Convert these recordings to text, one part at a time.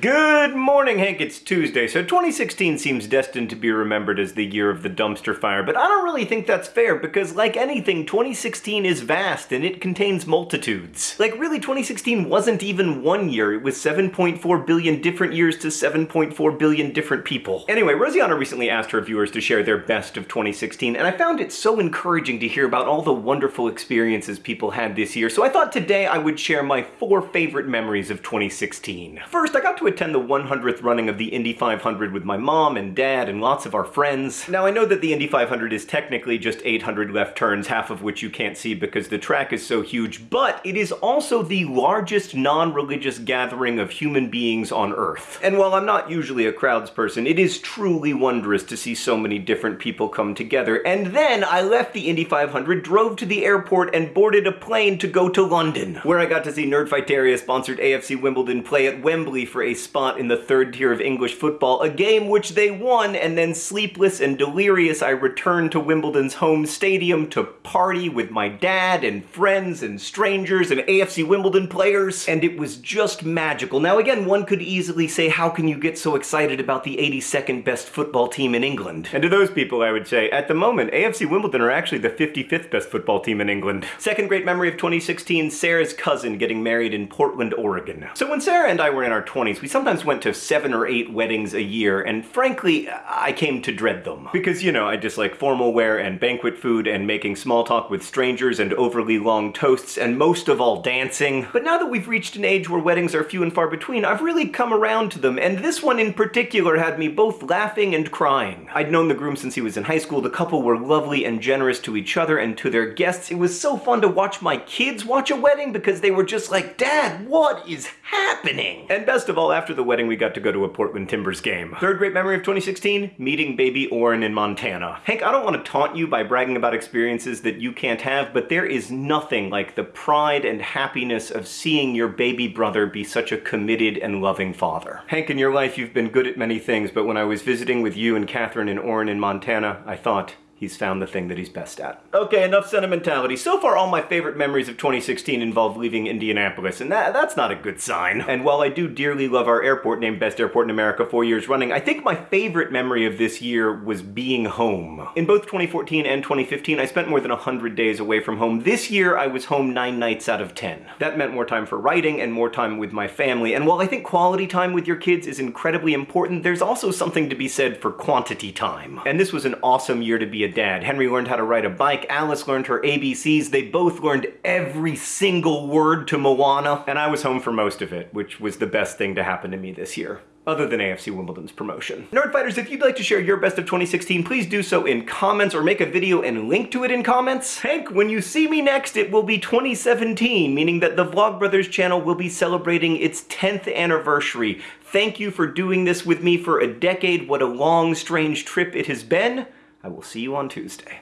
Good morning, Hank. It's Tuesday, so 2016 seems destined to be remembered as the year of the dumpster fire, but I don't really think that's fair because, like anything, 2016 is vast and it contains multitudes. Like, really, 2016 wasn't even one year, it was 7.4 billion different years to 7.4 billion different people. Anyway, Rosianna recently asked her viewers to share their best of 2016, and I found it so encouraging to hear about all the wonderful experiences people had this year, so I thought today I would share my four favorite memories of 2016. First, I got to attend the 100th running of the Indy 500 with my mom and dad and lots of our friends. Now I know that the Indy 500 is technically just 800 left turns, half of which you can't see because the track is so huge, but it is also the largest non-religious gathering of human beings on Earth. And while I'm not usually a crowds person, it is truly wondrous to see so many different people come together. And then I left the Indy 500, drove to the airport, and boarded a plane to go to London, where I got to see Nerdfighteria sponsored AFC Wimbledon play at Wembley for a spot in the third tier of English football, a game which they won, and then sleepless and delirious I returned to Wimbledon's home stadium to party with my dad and friends and strangers and AFC Wimbledon players, and it was just magical. Now again, one could easily say, how can you get so excited about the 82nd best football team in England? And to those people, I would say, at the moment, AFC Wimbledon are actually the 55th best football team in England. Second great memory of 2016, Sarah's cousin getting married in Portland, Oregon. So when Sarah and I were in our 20s, we sometimes went to seven or eight weddings a year, and frankly, I came to dread them. Because, you know, I dislike formal wear and banquet food and making small talk with strangers and overly long toasts, and most of all, dancing. But now that we've reached an age where weddings are few and far between, I've really come around to them, and this one in particular had me both laughing and crying. I'd known the groom since he was in high school, the couple were lovely and generous to each other and to their guests. It was so fun to watch my kids watch a wedding because they were just like, Dad, what is happening? And best of all, after the wedding, we got to go to a Portland Timbers game. Third great memory of 2016, meeting baby Orin in Montana. Hank, I don't want to taunt you by bragging about experiences that you can't have, but there is nothing like the pride and happiness of seeing your baby brother be such a committed and loving father. Hank, in your life you've been good at many things, but when I was visiting with you and Katherine and Orin in Montana, I thought, he's found the thing that he's best at. Okay, enough sentimentality. So far, all my favorite memories of 2016 involve leaving Indianapolis, and that, that's not a good sign. And while I do dearly love our airport, named Best Airport in America four years running, I think my favorite memory of this year was being home. In both 2014 and 2015, I spent more than 100 days away from home. This year, I was home nine nights out of 10. That meant more time for writing and more time with my family, and while I think quality time with your kids is incredibly important, there's also something to be said for quantity time. And this was an awesome year to be a dad. Henry learned how to ride a bike, Alice learned her ABCs, they both learned every single word to Moana, and I was home for most of it, which was the best thing to happen to me this year other than AFC Wimbledon's promotion. Nerdfighters, if you'd like to share your best of 2016, please do so in comments or make a video and link to it in comments. Hank, when you see me next, it will be 2017, meaning that the Vlogbrothers channel will be celebrating its 10th anniversary. Thank you for doing this with me for a decade. What a long, strange trip it has been. I will see you on Tuesday.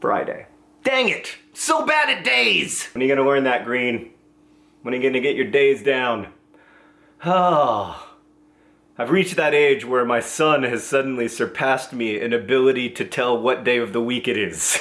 Friday. Dang it! So bad at days! When are you gonna learn that, Green? When are you gonna get your days down? Ah. I've reached that age where my son has suddenly surpassed me in ability to tell what day of the week it is.